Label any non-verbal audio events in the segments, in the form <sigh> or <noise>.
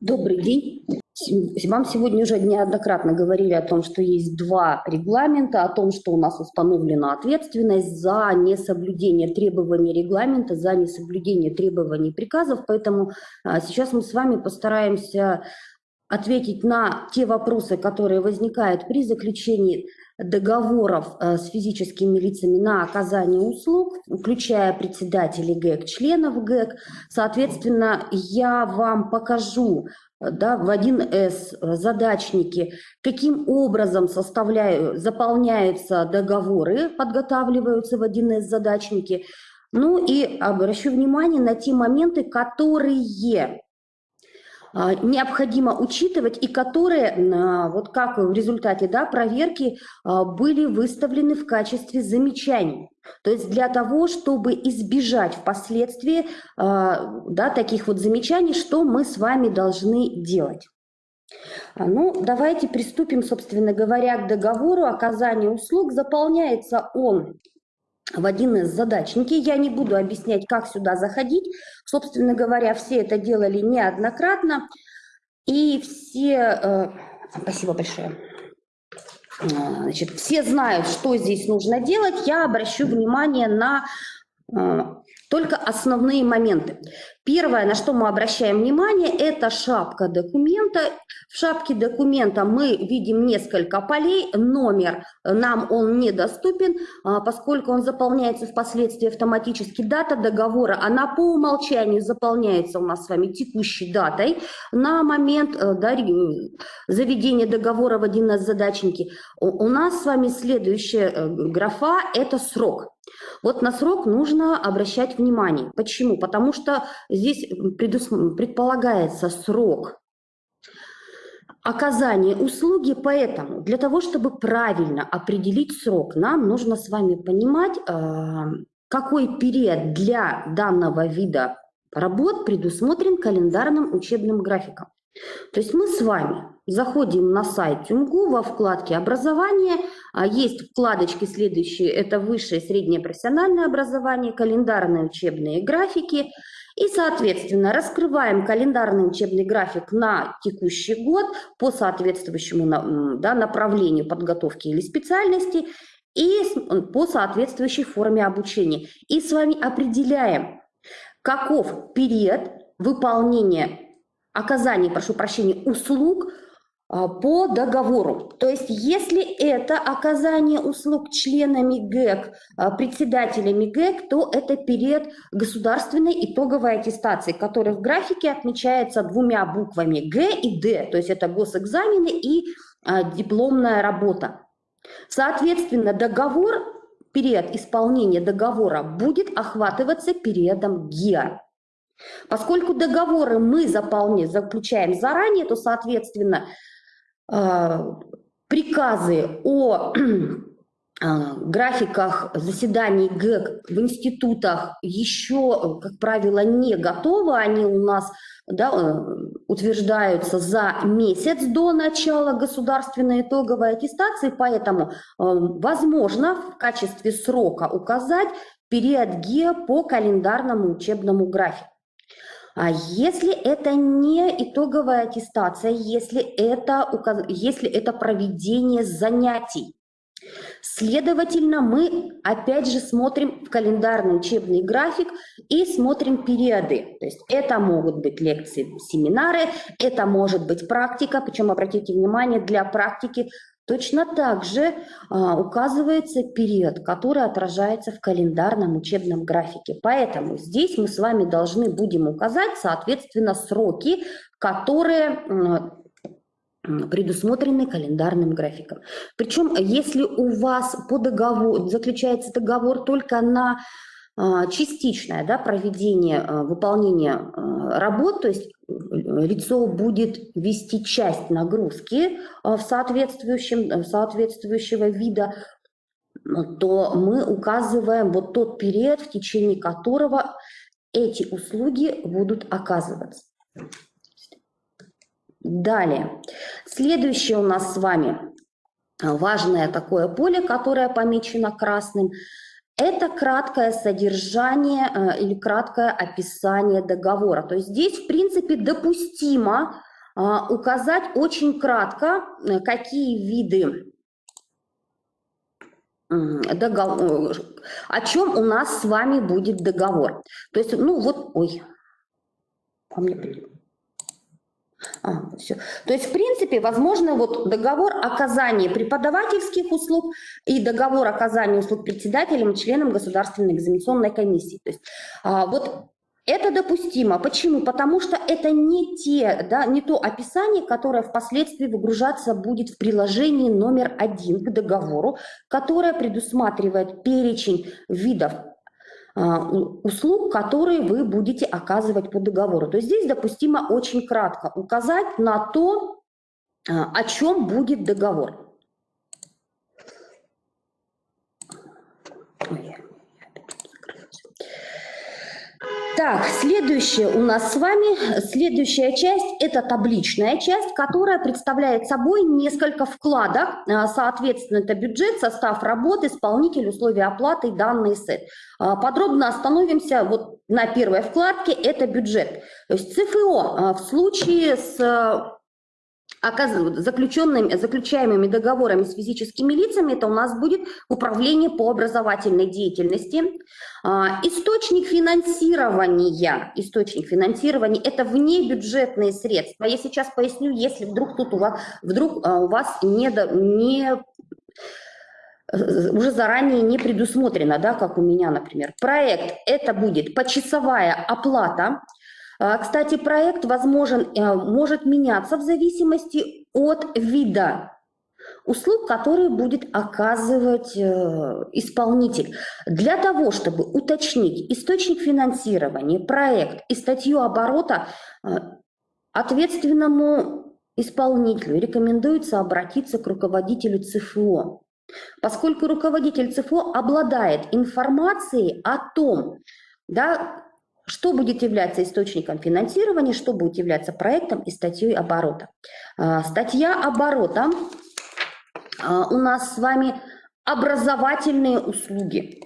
Добрый день. Вам сегодня уже неоднократно говорили о том, что есть два регламента, о том, что у нас установлена ответственность за несоблюдение требований регламента, за несоблюдение требований приказов. Поэтому а, сейчас мы с вами постараемся ответить на те вопросы, которые возникают при заключении договоров э, с физическими лицами на оказание услуг, включая председателей ГЭК, членов ГЭК. Соответственно, я вам покажу да, в 1С задачники, каким образом составляю, заполняются договоры, подготавливаются в 1С задачники. Ну и обращу внимание на те моменты, которые необходимо учитывать и которые, а, вот как в результате да, проверки, а, были выставлены в качестве замечаний. То есть для того, чтобы избежать впоследствии да, таких вот замечаний, что мы с вами должны делать. Ну, давайте приступим, собственно говоря, к договору оказания услуг. Заполняется он в один из задачники. Я не буду объяснять, как сюда заходить. Собственно говоря, все это делали неоднократно. И все... Э, спасибо большое. Э, значит, все знают, что здесь нужно делать. Я обращу внимание на э, только основные моменты. Первое, на что мы обращаем внимание, это шапка документа. В шапке документа мы видим несколько полей. Номер нам он недоступен, а, поскольку он заполняется впоследствии автоматически. Дата договора, она по умолчанию заполняется у нас с вами текущей датой на момент э, да, заведения договора в один из задачники. У нас с вами следующая э, графа – это срок. Вот на срок нужно обращать внимание. Почему? Потому что здесь предполагается срок оказания услуги, поэтому для того, чтобы правильно определить срок, нам нужно с вами понимать, а, какой период для данного вида работ предусмотрен календарным учебным графиком. То есть мы с вами заходим на сайт ТЮМГУ во вкладке «Образование». А, есть вкладочки следующие. Это высшее и среднее профессиональное образование, календарные учебные графики. И, соответственно, раскрываем календарный учебный график на текущий год по соответствующему да, направлению подготовки или специальности и по соответствующей форме обучения. И с вами определяем, каков период выполнения оказания, прошу прощения, услуг по договору. То есть если это оказание услуг членами ГЭК, а, председателями ГЭК, то это период государственной итоговой аттестации, который в графике отмечается двумя буквами Г и Д, то есть это госэкзамены и а, дипломная работа. Соответственно, договор, период исполнения договора будет охватываться периодом ГИА. Поскольку договоры мы заполняем, заключаем заранее, то, соответственно, а, приказы о а, <clears throat> графиках заседаний ГЭК в институтах еще, как правило, не готовы. Они у нас да, э, утверждаются за месяц до начала государственной итоговой аттестации, поэтому э, возможно в качестве срока указать период ГИА по календарному учебному графику. А если это не итоговая аттестация, если это, если это проведение занятий, Следовательно, мы опять же смотрим в календарный учебный график и смотрим периоды. То есть это могут быть лекции, семинары, это может быть практика, причем обратите внимание, для практики Точно так же а, указывается период, который отражается в календарном учебном графике. Поэтому здесь мы с вами должны будем указать, соответственно, сроки, которые предусмотрены календарным графиком. Причем, если у вас по договору заключается договор только на частичное да, проведение, а, выполнение а, работ, то есть лицо будет вести часть нагрузки в соответствующем, соответствующего вида, то мы указываем вот тот период, в течение которого эти услуги будут оказываться. Далее. Следующее у нас с вами важное такое поле, которое помечено красным – это краткое содержание э, или краткое описание договора. То есть здесь, в принципе, допустимо э, указать очень кратко, э, какие виды договор, о чем у нас с вами будет договор. То есть, ну вот, ой, а мне а, все. То есть, в принципе, возможно, вот договор оказания преподавательских услуг и договор оказания услуг председателям и членам Государственной экзаменационной комиссии. То есть, а, вот это допустимо. Почему? Потому что это не, те, да, не то описание, которое впоследствии выгружаться будет в приложении номер один к договору, которое предусматривает перечень видов услуг, которые вы будете оказывать по договору. То есть здесь допустимо очень кратко указать на то, а, о чем будет договор. Так, следующее у нас с вами, следующая часть – это табличная часть, которая представляет собой несколько вкладок. А, соответственно, это бюджет, состав работы, исполнитель, условия оплаты и данный сет. А, подробно остановимся вот на первой вкладке – это бюджет. То есть ЦФО а, в случае с заключенными, заключаемыми договорами с физическими лицами, это у нас будет управление по образовательной деятельности. А, источник финансирования, источник финансирования – это внебюджетные средства. Я сейчас поясню, если вдруг тут у вас, вдруг а, у вас не, не уже заранее не предусмотрено, да, как у меня, например. Проект – это будет почасовая оплата, кстати, проект возможен, э, может меняться в зависимости от вида услуг, которые будет оказывать э, исполнитель. Для того, чтобы уточнить источник финансирования, проект и статью оборота, э, ответственному исполнителю рекомендуется обратиться к руководителю ЦФО, поскольку руководитель ЦФО обладает информацией о том, да, что будет являться источником финансирования, что будет являться проектом и статьей оборота. А, статья оборота а, у нас с вами образовательные услуги.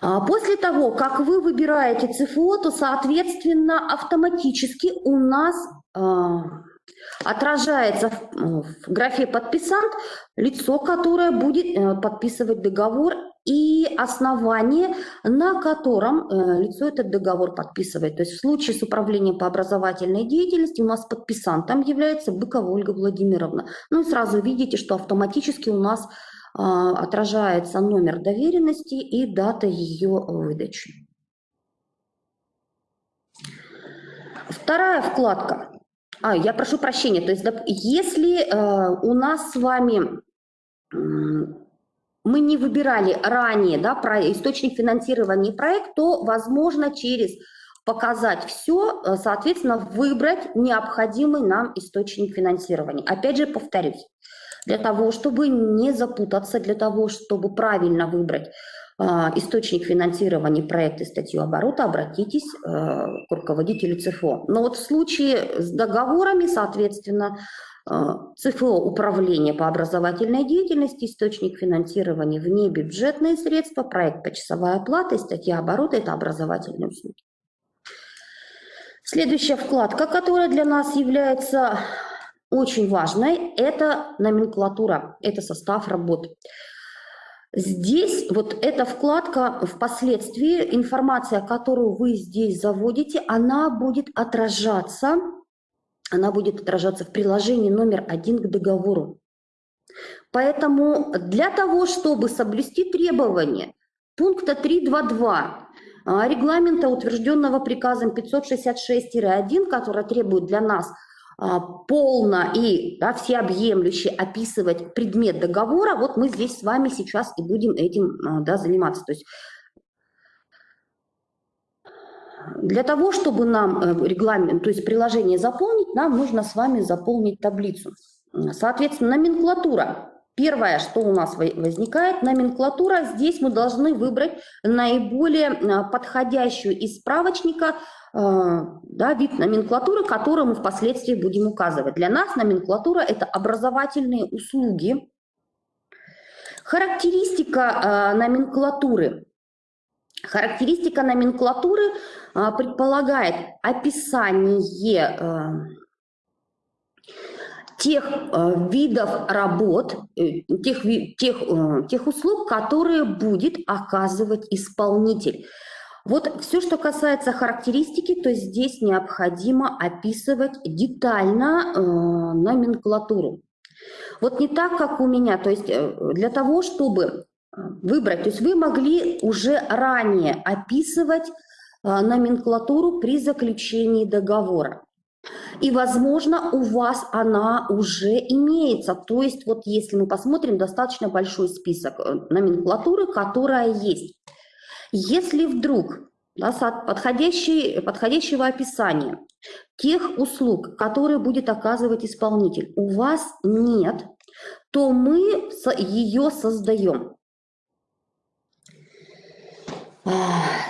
А, после того, как вы выбираете ЦФО, то, соответственно, автоматически у нас отражается в графе «Подписант» лицо, которое будет э, подписывать договор и основание, на котором э, лицо этот договор подписывает. То есть в случае с управлением по образовательной деятельности у нас подписантом является Быкова Ольга Владимировна. Ну и сразу видите, что автоматически у нас а, отражается номер доверенности и дата ее выдачи. Вторая вкладка. А, я прошу прощения. То есть если э, у нас с вами мы не выбирали ранее да, про источник финансирования проект, то возможно через показать все, э, соответственно, выбрать необходимый нам источник финансирования. Опять же, повторюсь, для того, чтобы не запутаться, для того, чтобы правильно выбрать э, источник финансирования проекта статью оборота, обратитесь э, к руководителю ЦФО. Но вот в случае с договорами, соответственно, ЦФО управление по образовательной деятельности, источник финансирования вне бюджетные средства, проект почасовая оплата статья оборота – это образовательные услуги. Следующая вкладка, которая для нас является очень важной, это номенклатура, это состав работы. Здесь вот эта вкладка впоследствии, информация, которую вы здесь заводите, она будет отражаться она будет отражаться в приложении номер один к договору. Поэтому для того, чтобы соблюсти требования пункта 3.2.2 а, регламента, утвержденного приказом 566-1, который требует для нас а, полно и да, всеобъемлюще описывать предмет договора, вот мы здесь с вами сейчас и будем этим а, да, заниматься. То есть для того, чтобы нам э, регламент, то есть приложение заполнить, нам нужно с вами заполнить таблицу. Соответственно, номенклатура. Первое, что у нас возникает, номенклатура. Здесь мы должны выбрать наиболее э, подходящую из справочника э, да, вид номенклатуры, которую мы впоследствии будем указывать. Для нас номенклатура – это образовательные услуги, Характеристика номенклатуры. Характеристика номенклатуры э, предполагает описание э, тех э, видов работ, э, тех, тех, э, тех услуг, которые будет оказывать исполнитель. Вот все, что касается характеристики, то здесь необходимо описывать детально э, номенклатуру. Вот не так, как у меня, то есть для того, чтобы выбрать, то есть вы могли уже ранее описывать э, номенклатуру при заключении договора. И, возможно, у вас она уже имеется. То есть, вот если мы посмотрим, достаточно большой список номенклатуры, которая есть. Если вдруг да, подходящего описания тех услуг, которые будет оказывать исполнитель, у вас нет, то мы ее создаем.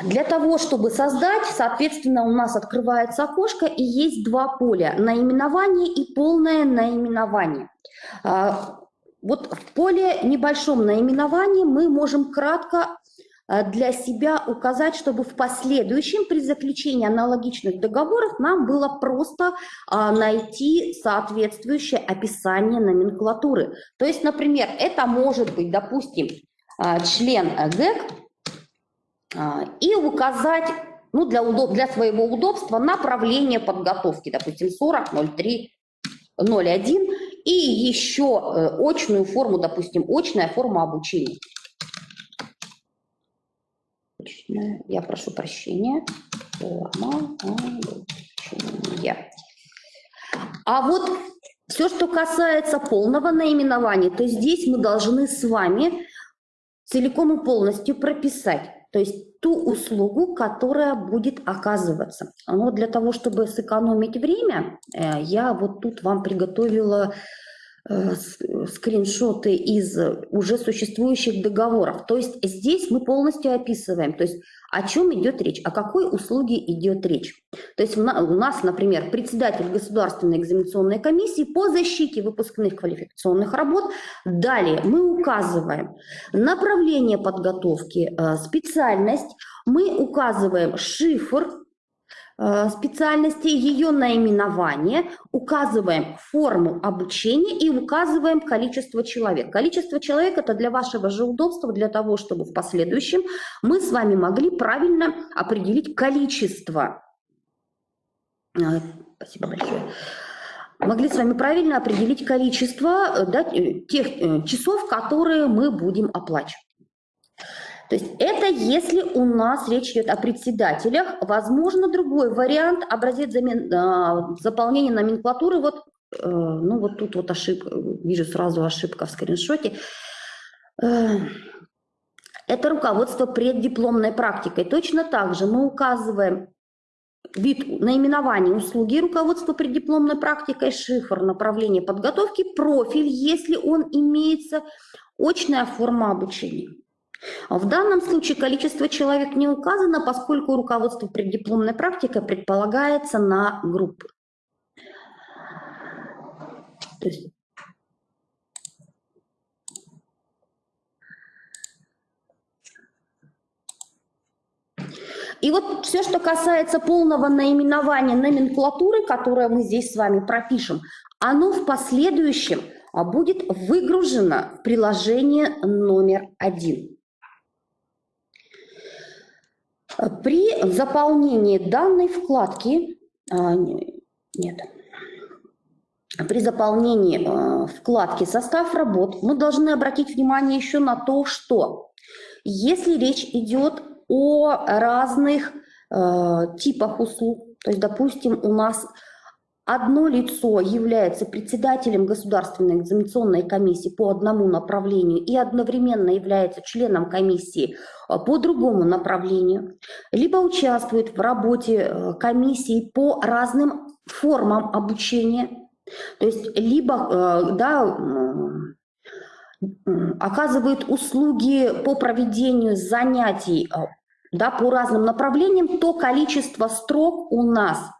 Для того, чтобы создать, соответственно, у нас открывается окошко и есть два поля – наименование и полное наименование. А, вот в поле небольшом наименовании мы можем кратко Э, для себя указать, чтобы в последующем при заключении аналогичных договоров нам было просто а, найти соответствующее описание номенклатуры. То есть, например, это может быть, допустим, а, член ГЭК а, и указать ну, для, удоб для своего удобства направление подготовки, допустим, 40, 03, 01 и еще э, очную форму, допустим, очная форма обучения. Я прошу прощения, А вот все, что касается полного наименования, то здесь мы должны с вами целиком и полностью прописать, то есть ту услугу, которая будет оказываться. Но для того, чтобы сэкономить время, э, я вот тут вам приготовила Э, скриншоты из уже существующих договоров. То есть здесь мы полностью описываем, то есть о чем идет речь, о какой услуге идет речь. То есть у нас, например, председатель Государственной экзаменационной комиссии по защите выпускных квалификационных работ. Далее мы указываем направление подготовки, э, специальность, мы указываем шифр специальности, ее наименование, указываем форму обучения и указываем количество человек. Количество человек – это для вашего же удобства, для того, чтобы в последующем мы с вами могли правильно определить количество. Э, спасибо большое могли с вами правильно определить количество э, да, тех часов, которые мы будем оплачивать. То есть это если у нас речь идет о председателях. Возможно, другой вариант, образец замен, а, заполнения номенклатуры. Вот, э, ну вот тут вот ошибка, вижу сразу ошибка в скриншоте. Э, это руководство преддипломной практикой. Точно так же мы указываем вид наименования услуги руководства преддипломной практикой, шифр направления подготовки, профиль, если он имеется, очная форма обучения. В данном случае количество человек не указано, поскольку руководство преддипломной практикой предполагается на группы. И вот все, что касается полного наименования номенклатуры, которое мы здесь с вами пропишем, оно в последующем а, будет выгружено в приложение номер один. При заполнении данной вкладки, а, нет, при заполнении а, вкладки «Состав работ» мы должны обратить внимание еще на то, что если речь идет о разных а, типах услуг, то есть, допустим, у нас одно лицо является председателем Государственной экзаменационной комиссии по одному направлению и одновременно является членом комиссии э, по другому направлению, либо участвует в работе э, комиссии по разным формам обучения, то есть либо э, да, оказывает услуги по проведению занятий да, по разным направлениям, то количество строк у нас –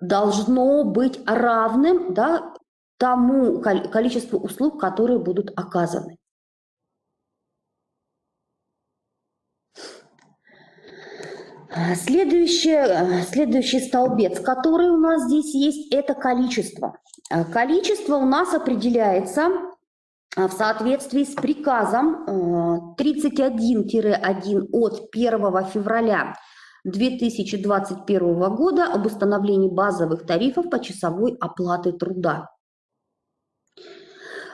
должно быть равным да, тому количеству услуг, которые будут оказаны. Следующий, следующий столбец, который у нас здесь есть, это количество. Количество у нас определяется а, в соответствии с приказом э, 31-1 от 1 февраля 2021 года об установлении базовых тарифов по часовой оплаты труда.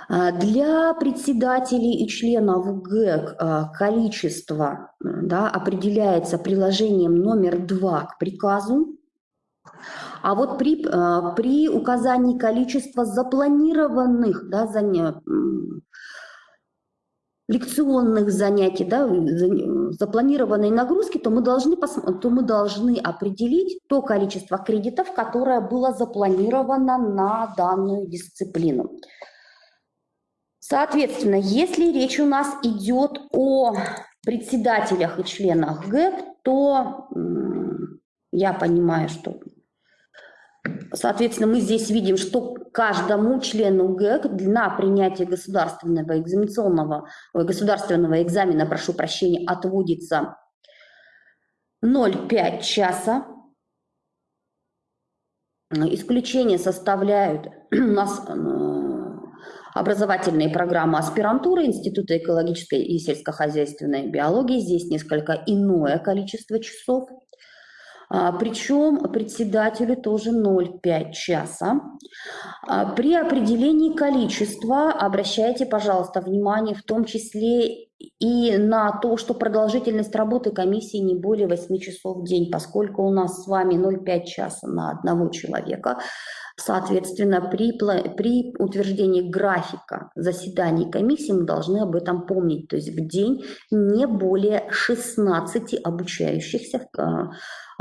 А, для председателей и членов ГЭК а, количество да, определяется приложением номер два к приказу. А вот при, а, при указании количества запланированных да, занятий, лекционных занятий, да, запланированной нагрузки, то мы, должны, то мы должны определить то количество кредитов, которое было запланировано на данную дисциплину. Соответственно, если речь у нас идет о председателях и членах ГЭК, то я понимаю, что, соответственно, мы здесь видим, что каждому члену ГЭК на принятие государственного экзаменационного, государственного экзамена, прошу прощения, отводится 0,5 часа. Исключение составляют <clears throat> у нас образовательные программы аспирантуры Института экологической и сельскохозяйственной биологии. Здесь несколько иное количество часов. А, Причем председателю тоже 0,5 часа. А, при определении количества обращайте, пожалуйста, внимание в том числе и на то, что продолжительность работы комиссии не более 8 часов в день, поскольку у нас с вами 0,5 часа на одного человека, Соответственно, при, при утверждении графика заседаний комиссии мы должны об этом помнить. То есть в день не более 16 обучающихся а,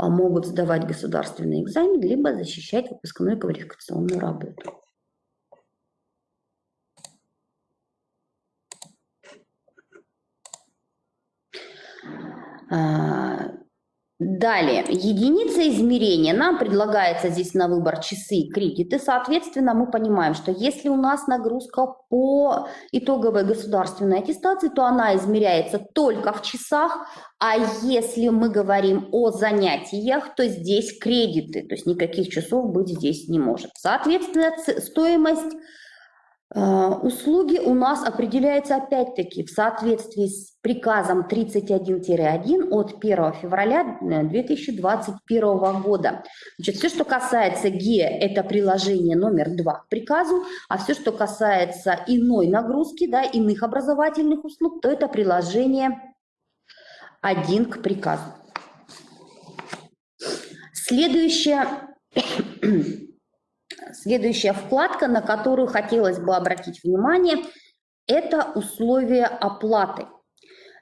могут сдавать государственный экзамен, либо защищать выпускную квалификационную работу. А, Далее, единица измерения. Нам предлагается здесь на выбор часы и кредиты. Соответственно, мы понимаем, что если у нас нагрузка по итоговой государственной аттестации, то она измеряется только в часах. А если мы говорим о занятиях, то здесь кредиты. То есть никаких часов быть здесь не может. Соответственно, стоимость услуги у нас определяются опять-таки в соответствии с приказом 31-1 от 1 февраля 2021 э, года. Значит, все, что касается ГИЭ, это приложение номер 2 к приказу, а все, что касается иной нагрузки, да, иных образовательных услуг, то это приложение 1 к приказу. Следующее Следующая вкладка, на которую хотелось бы обратить внимание, это условия оплаты.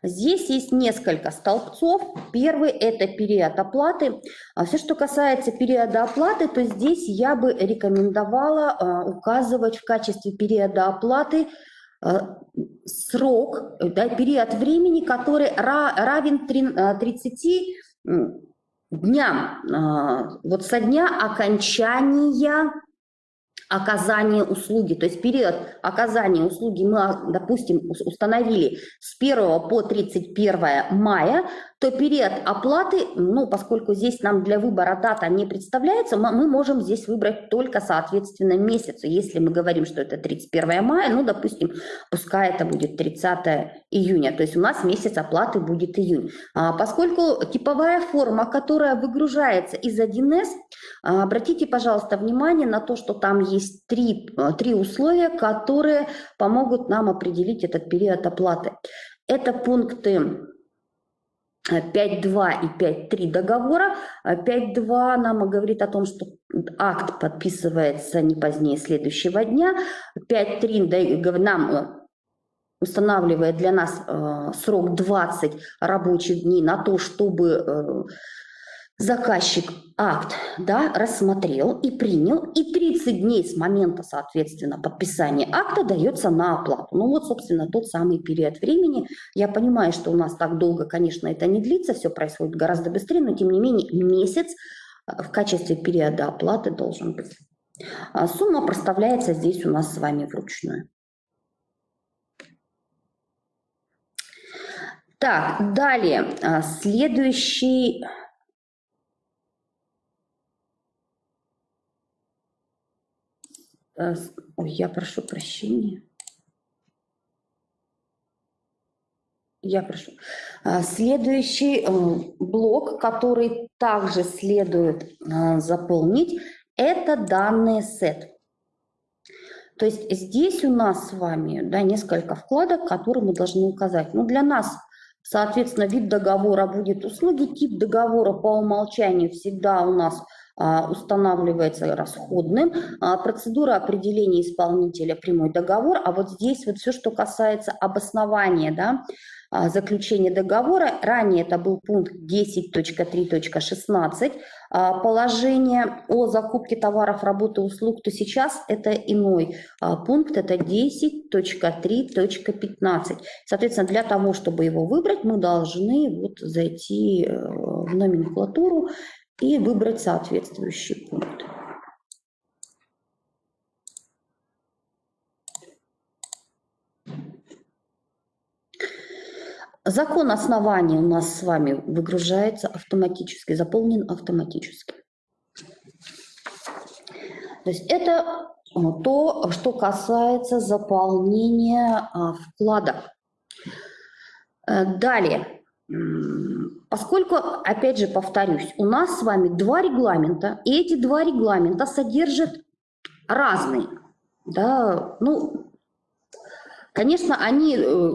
Здесь есть несколько столбцов. Первый – это период оплаты. А все, что касается периода оплаты, то здесь я бы рекомендовала а, указывать в качестве периода оплаты а, срок, да, период времени, который равен 30 дням, вот со дня окончания оказания услуги, то есть период оказания услуги мы, допустим, установили с 1 по 31 мая, то период оплаты, ну, поскольку здесь нам для выбора дата не представляется, мы можем здесь выбрать только, соответственно, месяц. Если мы говорим, что это 31 мая, ну, допустим, пускай это будет 30 июня, то есть у нас месяц оплаты будет июнь. А поскольку типовая форма, которая выгружается из 1С, а, обратите, пожалуйста, внимание на то, что там есть три, а, три условия, которые помогут нам определить этот период оплаты. Это пункты 5.2 и 5.3 договора. 5.2 нам говорит о том, что акт подписывается не позднее следующего дня. 5.3 нам э, устанавливает для нас э, срок 20 рабочих дней на то, чтобы э, заказчик акт да, рассмотрел и принял, и 30 дней с момента, соответственно, подписания акта дается на оплату. Ну вот, собственно, тот самый период времени. Я понимаю, что у нас так долго, конечно, это не длится, все происходит гораздо быстрее, но тем не менее месяц э, в качестве периода оплаты должен быть. А сумма проставляется здесь у нас с вами вручную. Так, далее, а, следующий э, ой, я прошу прощения. Я прошу. А, следующий э, блок, который также следует э, заполнить, это данные сет. То есть здесь у нас с вами да, несколько вкладок, которые мы должны указать. Ну, для нас, соответственно, вид договора будет услуги, тип договора по умолчанию всегда у нас а, устанавливается расходным. А, процедура определения исполнителя прямой договор. А вот здесь вот все, что касается обоснования, да, а, заключения договора. Ранее это был пункт 10.3.16 а, положение о закупке товаров, работы, услуг, то сейчас это иной а, пункт, это 10.3.15. Соответственно, для того, чтобы его выбрать, мы должны вот зайти э, в номенклатуру и выбрать соответствующий пункт. Закон основания у нас с вами выгружается автоматически, заполнен автоматически. То есть это то, что касается заполнения а, вклада. Э, далее, поскольку, опять же повторюсь, у нас с вами два регламента, и эти два регламента содержат разные. Да, ну, конечно, они э,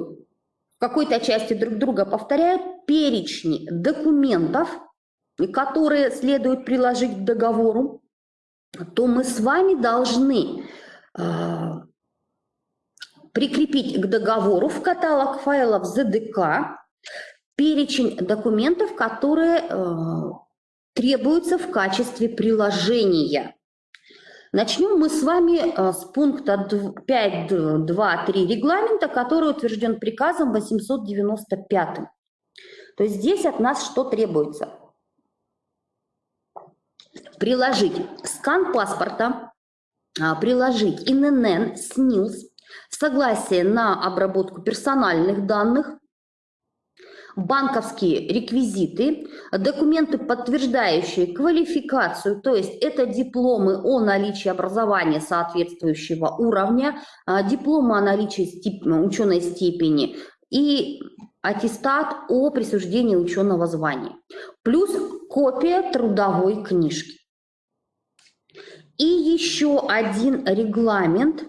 какой-то части друг друга повторяют перечни документов, которые следует приложить к договору, то мы с вами должны э, прикрепить к договору в каталог файлов ZDK перечень документов, которые э, требуются в качестве приложения Начнем мы с вами э, с пункта 5.2.3 регламента, который утвержден приказом 895. То есть здесь от нас что требуется? Приложить скан паспорта, а, приложить ИНН, СНИЛС, согласие на обработку персональных данных, банковские реквизиты, документы, подтверждающие квалификацию, то есть это дипломы о наличии образования соответствующего уровня, а, дипломы о наличии степ... ученой степени и аттестат о присуждении ученого звания, плюс копия трудовой книжки. И еще один регламент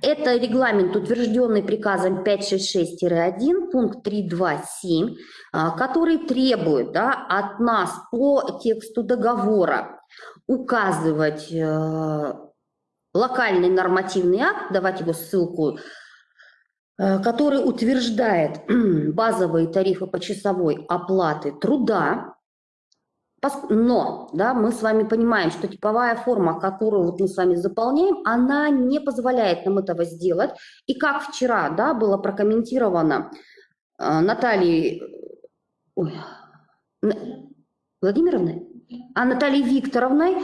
это регламент, утвержденный приказом 566-1, пункт 327, а, который требует да, от нас по тексту договора указывать э, локальный нормативный акт, давать его ссылку, э, который утверждает <clears throat> базовые тарифы по часовой оплаты труда, но да, мы с вами понимаем, что типовая форма, которую вот мы с вами заполняем, она не позволяет нам этого сделать. И как вчера да, было прокомментировано э, Натальей ой, Владимировной, а Натальей Викторовной,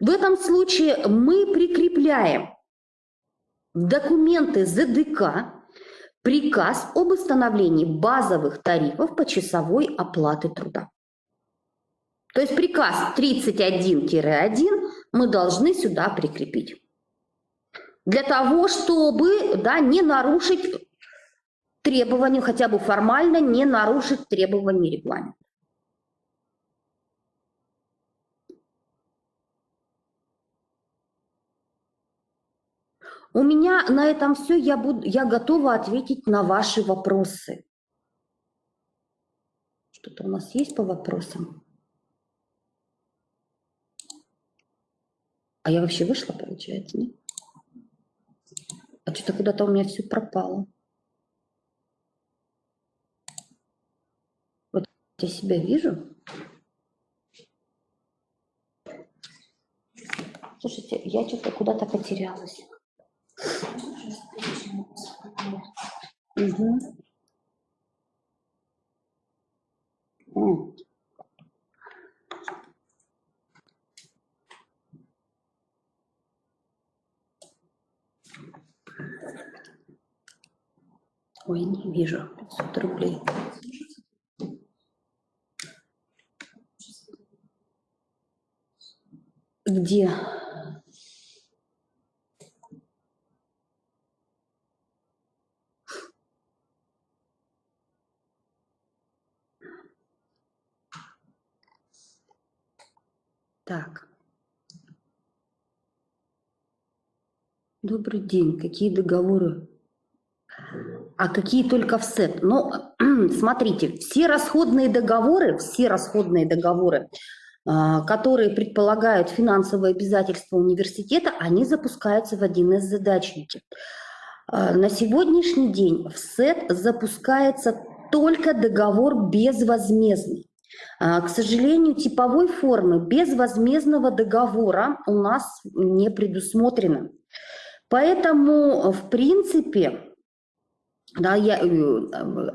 в этом случае мы прикрепляем документы ЗДК, приказ об установлении базовых тарифов по часовой оплаты труда. То есть приказ 31-1 мы должны сюда прикрепить. Для того, чтобы да, не нарушить требования, хотя бы формально не нарушить требования регламента. У меня на этом все. Я, буду, я готова ответить на ваши вопросы. Что-то у нас есть по вопросам? А я вообще вышла, получается, нет? А что-то куда-то у меня все пропало. Вот я себя вижу. Слушайте, я что-то куда-то потерялась. Угу. Ой, не вижу. 500 рублей. Где? Так. Добрый день. Какие договоры а какие только в СЭТ? Ну, <clears throat> смотрите, все расходные договоры, все расходные договоры, а, которые предполагают финансовые обязательства университета, они запускаются в один из задачники. А, на сегодняшний день в СЭТ запускается только договор безвозмездный. А, к сожалению, типовой формы безвозмездного договора у нас не предусмотрено. Поэтому, в принципе, да, я, э,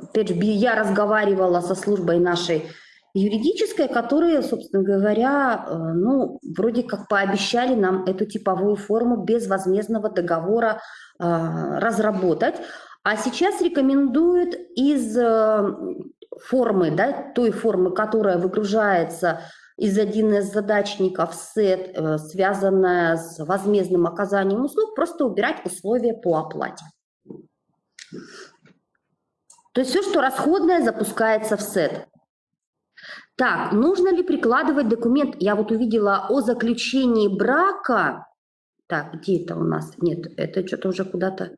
опять же, я разговаривала со службой нашей юридической, которые, собственно говоря, э, ну, вроде как пообещали нам эту типовую форму безвозмездного договора э, разработать. А сейчас рекомендуют из формы, да, той формы, которая выгружается из один из задачников сет, связанная с возмездным оказанием услуг, просто убирать условия по оплате. То есть все, что расходное, запускается в сет. Так, нужно ли прикладывать документ? Я вот увидела о заключении брака. Так, где это у нас? Нет, это что-то уже куда-то...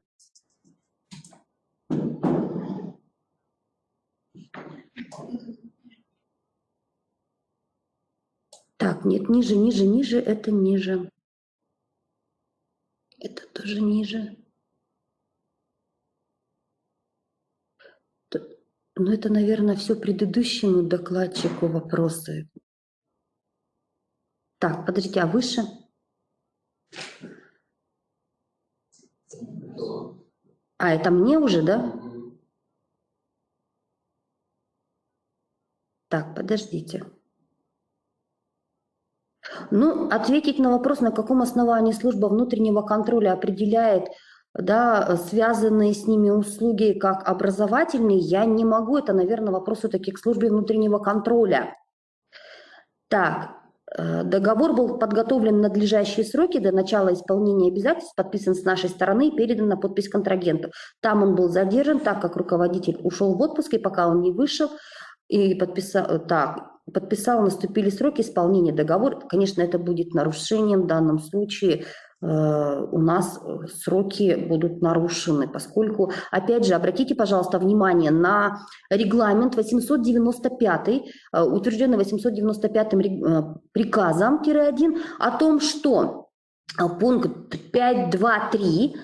Так, нет, ниже, ниже, ниже, это ниже. Это тоже ниже. Ну, это, наверное, все предыдущему докладчику вопросы. Так, подождите, а выше? А, это мне уже, да? Так, подождите. Ну, ответить на вопрос, на каком основании служба внутреннего контроля определяет да, связанные с ними услуги как образовательные, я не могу. Это, наверное, вопрос все-таки к службе внутреннего контроля. Так, э, договор был подготовлен в надлежащие сроки до начала исполнения обязательств, подписан с нашей стороны и передан на подпись контрагенту. Там он был задержан, так как руководитель ушел в отпуск, и пока он не вышел, и подписал, э, так, подписал, наступили сроки исполнения договора. Конечно, это будет нарушением в данном случае. Э, у нас сроки будут нарушены, поскольку, опять же, обратите, пожалуйста, внимание на регламент 895, э, утвержденный 895 приказом-1, о том, что пункт 5.2.3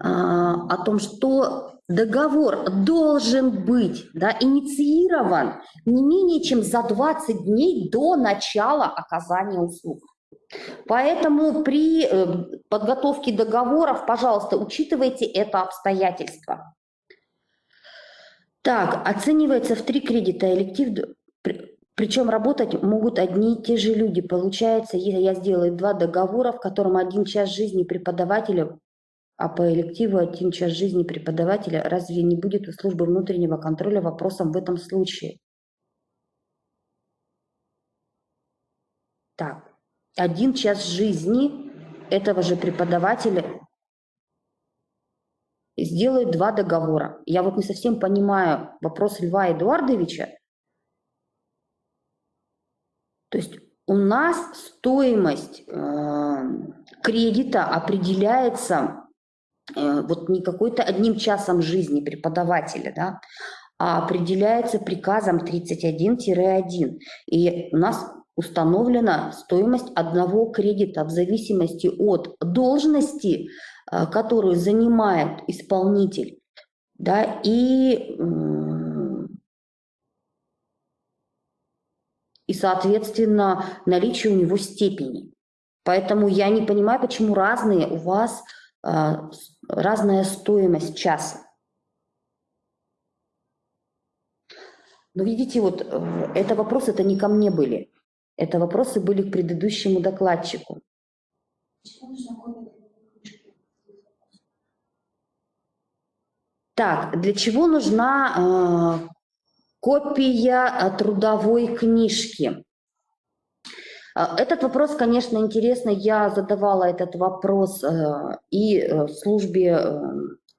о том, что договор должен быть да, инициирован не менее чем за 20 дней до начала оказания услуг. Поэтому при э, подготовке договоров, пожалуйста, учитывайте это обстоятельство. Так, оценивается в три кредита электив, причем работать могут одни и те же люди. Получается, если я сделаю два договора, в котором один час жизни преподавателя а по элективу один час жизни преподавателя разве не будет у службы внутреннего контроля вопросом в этом случае? Так, один час жизни этого же преподавателя сделают два договора. Я вот не совсем понимаю вопрос Льва Эдуардовича. То есть у нас стоимость э, кредита определяется Э, вот не какой-то одним часом жизни преподавателя, да, а определяется приказом 31-1. И у нас установлена стоимость одного кредита в зависимости от должности, э, которую занимает исполнитель, да, и, и, соответственно, наличие у него степени. Поэтому я не понимаю, почему разные у вас а, разная стоимость часа. Но видите, вот э, это вопросы это не ко мне были. Это вопросы были к предыдущему докладчику. Так, для чего нужна э, копия трудовой книжки? А, этот вопрос, конечно, интересный. Я задавала этот вопрос э, и э, службе э,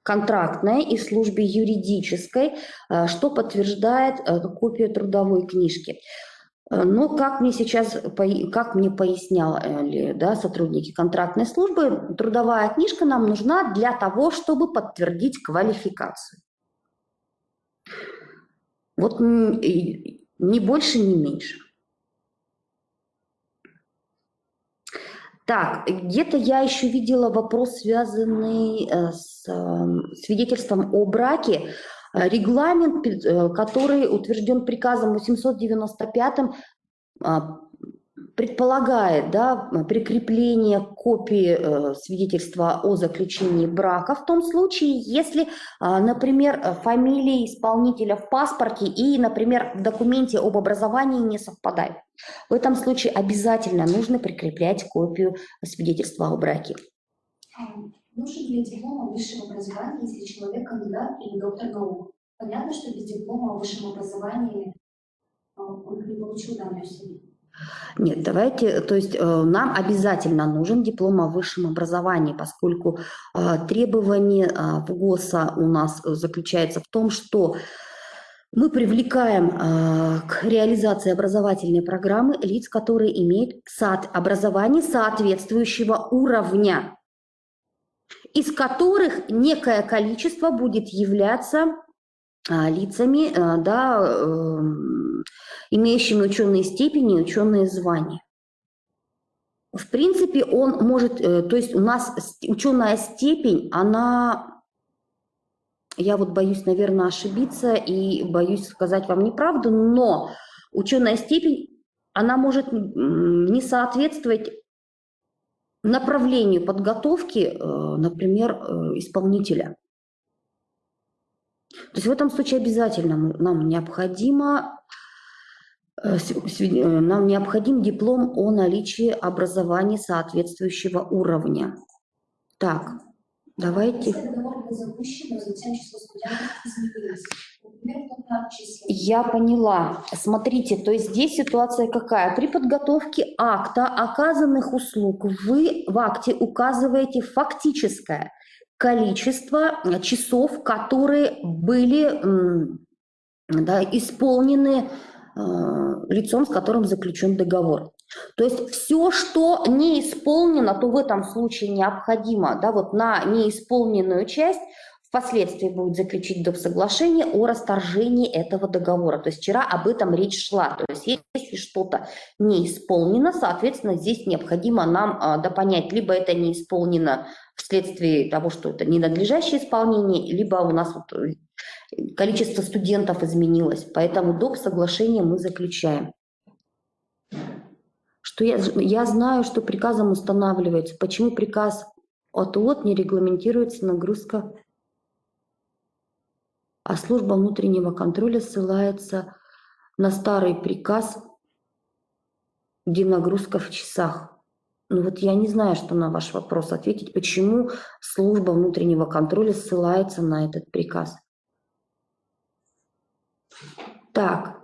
контрактной и службе юридической, что подтверждает копию трудовой книжки. Э, но как мне сейчас, как мне поясняли да, сотрудники контрактной службы, трудовая книжка нам нужна для того, чтобы подтвердить квалификацию. Вот ни больше, ни меньше. Так, где-то я еще видела вопрос, связанный э, с эм, свидетельством о браке. Э, регламент, э, который утвержден приказом 895 предполагает да, прикрепление копии э, свидетельства о заключении брака в том случае, если, э, например, фамилия исполнителя в паспорте и, например, в документе об образовании не совпадают. В этом случае обязательно нужно прикреплять копию свидетельства о браке. Нужен ли диплом о высшем образовании, если человек кандидат или доктор наук? Понятно, что без диплома о высшем образовании э, он не получил данную степень. Нет, давайте, то есть э, нам обязательно нужен диплом о высшем образовании, поскольку э, требование э, в ГОСа у нас заключается в том, что мы привлекаем к реализации образовательной программы лиц, которые имеют сад образование соответствующего уровня, из которых некое количество будет являться лицами, да, эм, имеющими ученые степени ученые звания. В принципе, он может, э, то есть у нас ученая степень, она, я вот боюсь, наверное, ошибиться и боюсь сказать вам неправду, но ученая степень, она может не соответствовать направлению подготовки, э, например, э, исполнителя. То есть в этом случае обязательно нам необходимо Э, нам необходим диплом о наличии образования соответствующего уровня. Так, давайте. Я поняла. Смотрите, то есть здесь ситуация какая? При подготовке акта оказанных услуг вы в акте указываете фактическое количество часов, которые были да, исполнены Э, лицом, с которым заключен договор. То есть все, что не исполнено, то в этом случае необходимо да, вот на неисполненную часть впоследствии будет заключить доп. соглашение о расторжении этого договора. То есть вчера об этом речь шла. То есть если что-то не исполнено, соответственно, здесь необходимо нам а, допонять, либо это не исполнено вследствие того, что это ненадлежащее исполнение, либо у нас вот количество студентов изменилось, поэтому доп. соглашение мы заключаем. Что я, я знаю, что приказом устанавливается. Почему приказ от УОТ не регламентируется нагрузка, а служба внутреннего контроля ссылается на старый приказ, где нагрузка в часах. Ну вот я не знаю, что на ваш вопрос ответить, почему служба внутреннего контроля ссылается на этот приказ. Так,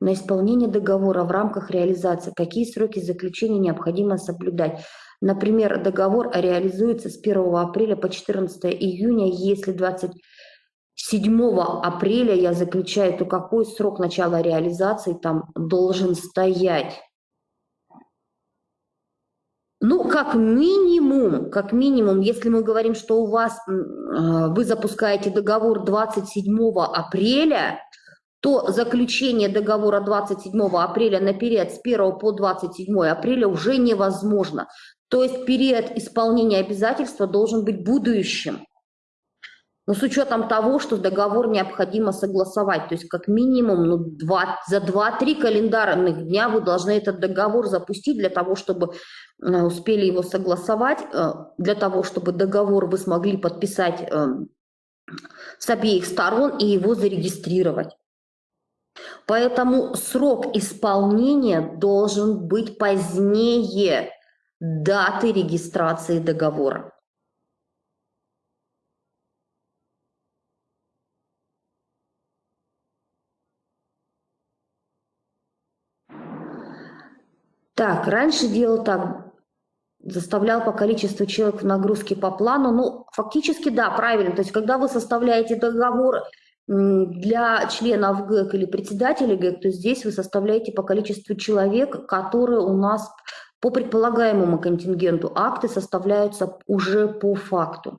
на исполнение договора в рамках реализации какие сроки заключения необходимо соблюдать? Например, договор реализуется с 1 апреля по 14 июня, если 27 апреля я заключаю, то какой срок начала реализации там должен стоять? Ну, как минимум, как минимум, если мы говорим, что у вас, а, вы запускаете договор 27 апреля, то заключение договора 27 апреля на период с 1 по 27 апреля уже невозможно. То есть период исполнения обязательства должен быть будущим. Но с учетом того, что договор необходимо согласовать, то есть как минимум ну, 2, за 2-3 календарных дня вы должны этот договор запустить для того, чтобы э, успели его согласовать, э, для того, чтобы договор вы смогли подписать э, с обеих сторон и его зарегистрировать. Поэтому срок исполнения должен быть позднее даты регистрации договора. Так, раньше делал так, заставлял по количеству человек в нагрузке по плану. Ну, фактически, да, правильно. То есть, когда вы составляете договор для членов ГЭК или председателя ГЭК, то здесь вы составляете по количеству человек, которые у нас по предполагаемому контингенту акты составляются уже по факту.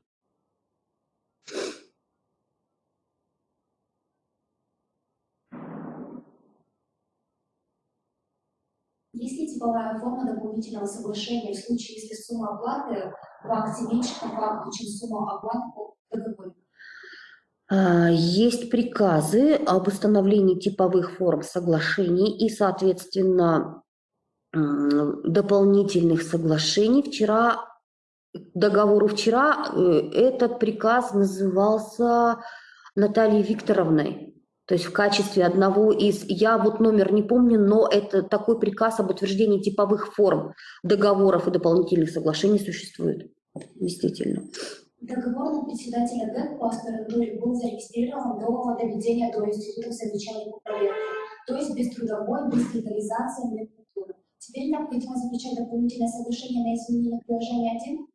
Есть ли типовая форма дополнительного соглашения в случае, если сумма оплаты в акте меньше по факту, чем сумма оплаты по договору? А, есть приказы об установлении типовых форм соглашений и, соответственно, дополнительных соглашений. Вчера, договору вчера, э, этот приказ назывался Натальей Викторовной. То есть в качестве одного из, я вот номер не помню, но это такой приказ об утверждении типовых форм договоров и дополнительных соглашений существует. Действительно. Договор на председателя ГЭК по аспирантуре был зарегистрирован до доведения до института по проекту, то есть без трудовой, без легализации медкультуры. Теперь необходимо заключать дополнительное соглашение на изменение приложения 1?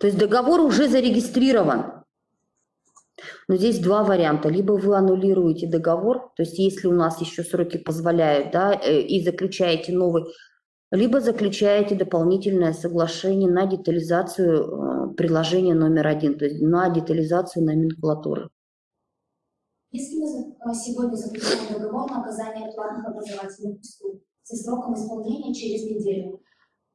То есть договор уже зарегистрирован. Но здесь два варианта. Либо вы аннулируете договор, то есть если у нас еще сроки позволяют, да, э, и заключаете новый, либо заключаете дополнительное соглашение на детализацию э, приложения номер один, то есть на детализацию номенклатуры. Если мы э, сегодня заключаем договор на оказание платных образовательных услуг со сроком исполнения через неделю,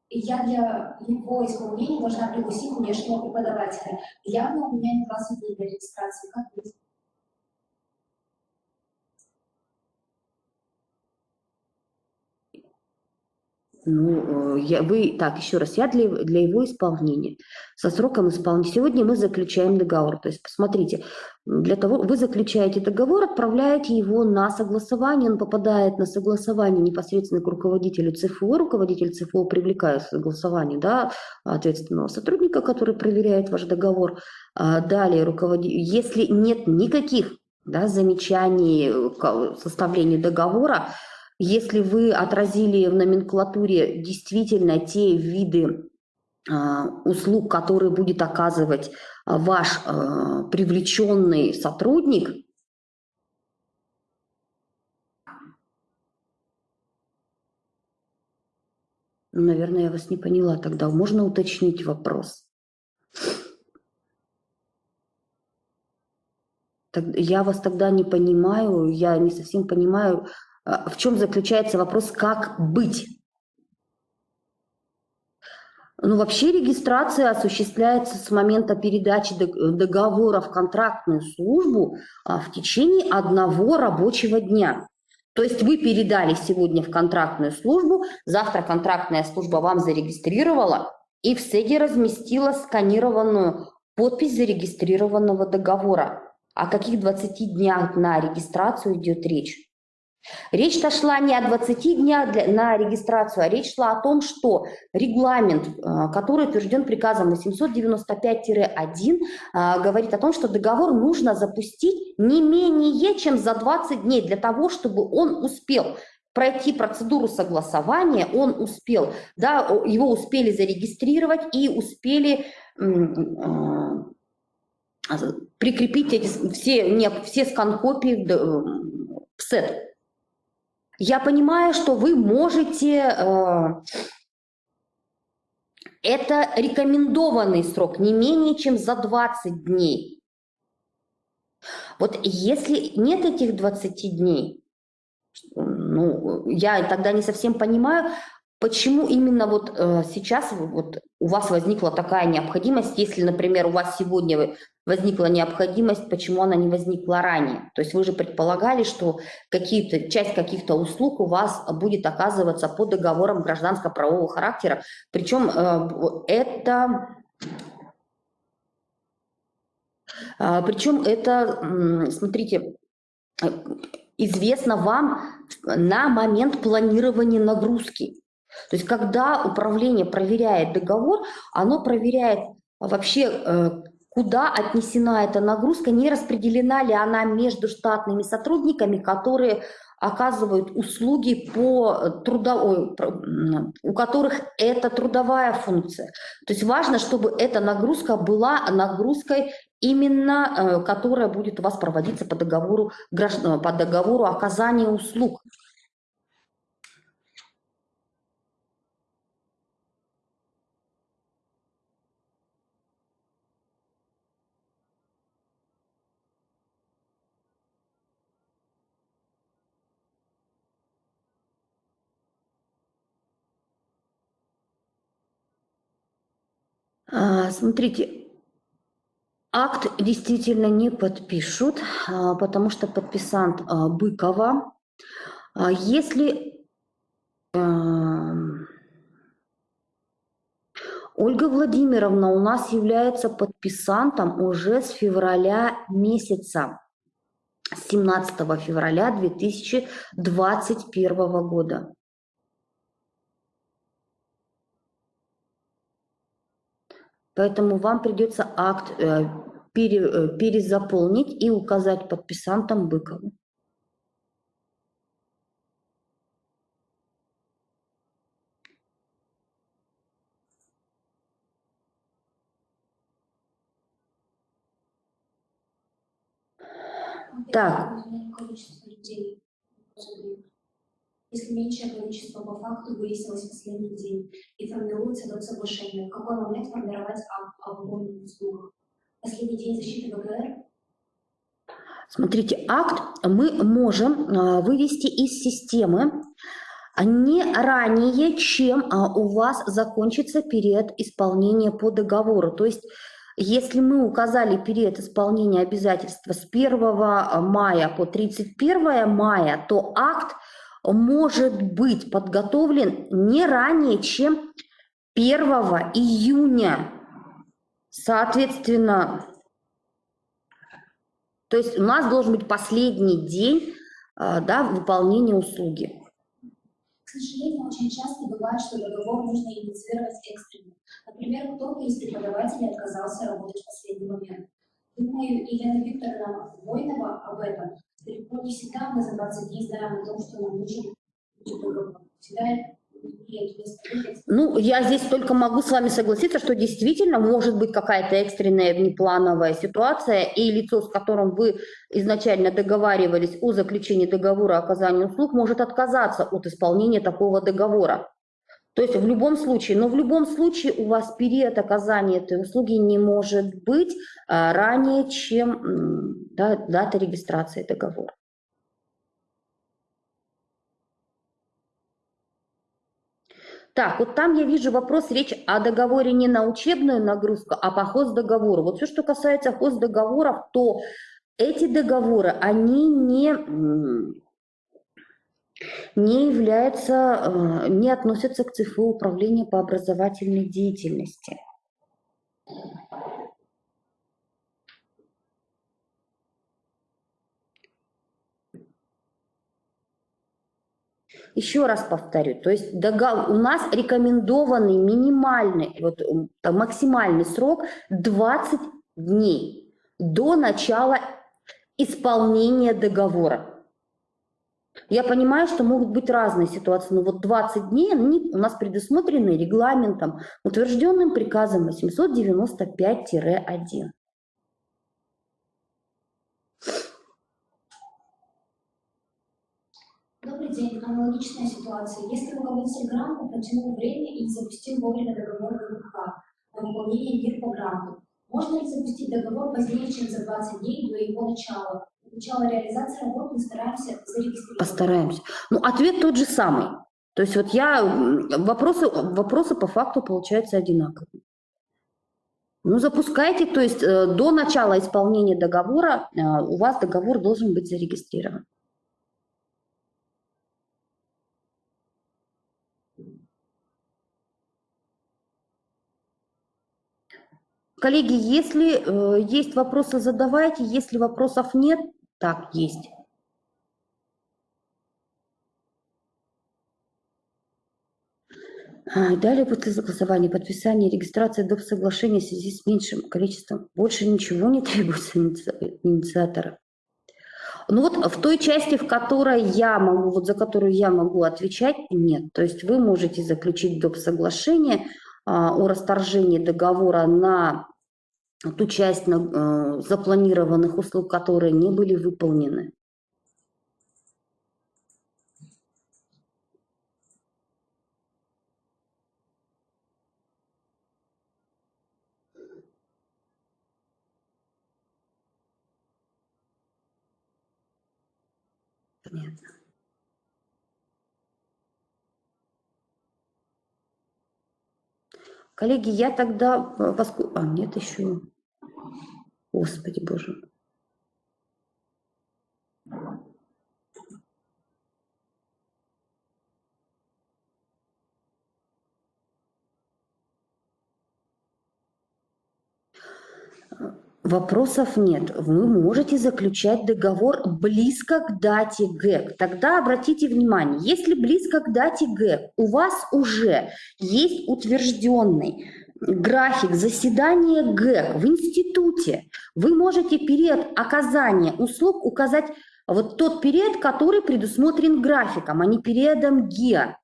я для его исполнения должна пригласить внешнего преподавателя. Явно у меня не 20 дней для регистрации. Как быть? Ну, э, я, вы, так, еще раз, я для, для его исполнения, со сроком исполнения. Сегодня мы заключаем договор. То есть, посмотрите, для того, вы заключаете договор, отправляете его на согласование, он попадает на согласование непосредственно к руководителю ЦФО, руководитель ЦФО привлекает согласование, да, ответственного сотрудника, который проверяет ваш договор. А далее, руководитель, если нет никаких да, замечаний к составлению договора, если вы отразили в номенклатуре действительно те виды а, услуг, которые будет оказывать а, ваш а, привлеченный сотрудник, ну, Наверное, я вас не поняла тогда. Можно уточнить вопрос? Я вас тогда не понимаю, я не совсем понимаю, в чем заключается вопрос, как быть. Ну, вообще регистрация осуществляется с момента передачи договора в контрактную службу а, в течение одного рабочего дня. То есть вы передали сегодня в контрактную службу, завтра контрактная служба вам зарегистрировала и в СЭГе разместила сканированную подпись зарегистрированного договора. О каких 20 днях на регистрацию идет речь? Речь-то шла не о 20 днях для, на регистрацию, а речь шла о том, что регламент, э, который утвержден приказом 895-1, э, говорит о том, что договор нужно запустить не менее чем за 20 дней для того, чтобы он успел пройти процедуру согласования, он успел, да, его успели зарегистрировать и успели э, прикрепить эти, все, все скан-копии в сет. Я понимаю, что вы можете... Э, это рекомендованный срок, не менее чем за 20 дней. Вот если нет этих 20 дней, ну, я тогда не совсем понимаю, почему именно вот э, сейчас вот у вас возникла такая необходимость, если, например, у вас сегодня возникла необходимость, почему она не возникла ранее. То есть вы же предполагали, что какие-то, часть каких-то услуг у вас будет оказываться по договорам гражданско-правового характера. Причем э, это... Э, причем это, смотрите, известно вам на момент планирования нагрузки. То есть когда управление проверяет договор, оно проверяет вообще, э, куда отнесена эта нагрузка, не распределена ли она между штатными сотрудниками, которые оказывают услуги по трудовой, у которых это трудовая функция. То есть важно, чтобы эта нагрузка была нагрузкой именно, э, которая будет у вас проводиться по договору, по договору оказания услуг. Смотрите, акт действительно не подпишут, а, потому что подписант а, Быкова. Если Ольга Владимировна у нас является подписантом уже с февраля месяца, с 17 февраля 2021 года. Поэтому вам придется акт э, пере, э, перезаполнить и указать подписантом Быкову. Так. Если меньшее количество по факту выяснилось в последний день и формируется дом соглашения, в какой момент формировать акт об угоне услугах? Последний день защиты ВГР? Смотрите, акт мы можем а, вывести из системы не ранее, чем а, у вас закончится период исполнения по договору. То есть если мы указали период исполнения обязательства с 1 мая по 31 мая, то акт может быть подготовлен не ранее, чем 1 июня. Соответственно, то есть у нас должен быть последний день а, да, выполнения услуги. К сожалению, очень часто бывает, что договор нужно инициировать экстренно. Например, кто-то из преподавателей отказался работать в последний момент. Думаю, Елена Викторовна Войнова об этом далеко не всегда мы за 20 дней знаем о том, что нам нужен. Всегда ну, я здесь только могу с вами согласиться, что действительно может быть какая-то экстренная внеплановая ситуация, и лицо, с которым вы изначально договаривались о заключении договора о оказании услуг, может отказаться от исполнения такого договора. То есть в любом случае, но в любом случае у вас период оказания этой услуги не может быть а, ранее, чем да, дата регистрации договора. Так, вот там я вижу вопрос, речь о договоре не на учебную нагрузку, а по хоздоговору. Вот все, что касается хоздоговоров, то эти договоры, они не не является, э, не относится к ЦФУ управления по образовательной деятельности. Еще раз повторю, то есть у нас рекомендованный минимальный, вот максимальный срок 20 дней до начала исполнения договора. Я понимаю, что могут быть разные ситуации, но вот 20 дней они у нас предусмотрены регламентом, утвержденным приказом 895-1. Добрый день. Аналогичная ситуация. Если руководитель гранта протянул время и не запустил вовремя договор ГКХ на выполнение ГИР по гранту, можно ли запустить договор позднее, чем за 20 дней до его начала? Начала реализации работы мы стараемся зарегистрировать. Постараемся. Ну, ответ тот же самый. То есть вот я, вопросы, вопросы по факту получаются одинаковые. Ну, запускайте, то есть э, до начала исполнения договора э, у вас договор должен быть зарегистрирован. Коллеги, если э, есть вопросы, задавайте. Если вопросов нет, так, есть. А, далее после согласования, подписания, регистрации доп. соглашения в связи с меньшим количеством. Больше ничего не <laughs> требуется инициатора. Ну вот в той части, в которой я могу, вот за которую я могу отвечать, нет. То есть вы можете заключить доп. соглашение а, о расторжении договора на ту часть а, запланированных услуг, которые не были выполнены. Понятно. Коллеги, я тогда... Поскольку... А, нет еще... Господи боже. Вопросов нет. Вы можете заключать договор близко к дате ГЭК. Тогда обратите внимание, если близко к дате ГЭК у вас уже есть утвержденный график заседания ГЭК в институте, вы можете период оказания услуг указать вот тот период, который предусмотрен графиком, а не периодом ГИА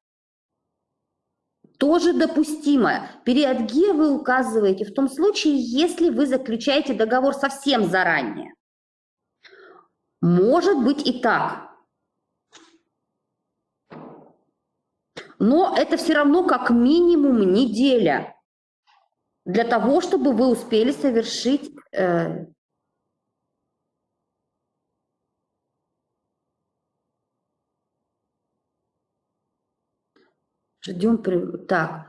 тоже допустимо. Период Г вы указываете в том случае, если вы заключаете договор совсем заранее. Может быть и так. Но это все равно как минимум неделя для того, чтобы вы успели совершить э, Ждем. Так,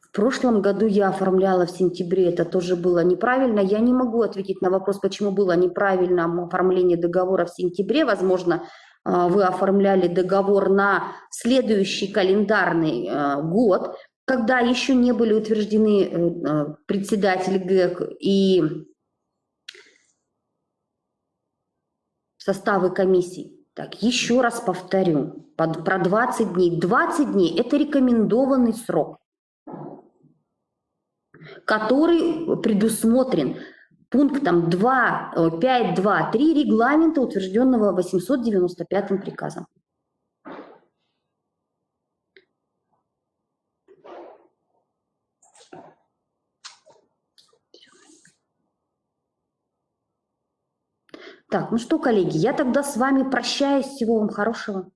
в прошлом году я оформляла в сентябре, это тоже было неправильно. Я не могу ответить на вопрос, почему было неправильно оформление договора в сентябре. Возможно, а, вы оформляли договор на следующий календарный а, год, когда еще не были утверждены э, а, председатель ГЭК и составы комиссий. Так, еще раз повторю, под, про 20 дней. 20 дней – это рекомендованный срок, который предусмотрен пунктом 2, 5.2.3 регламента, утвержденного 895 приказом. Так, ну что, коллеги, я тогда с вами прощаюсь. Всего вам хорошего.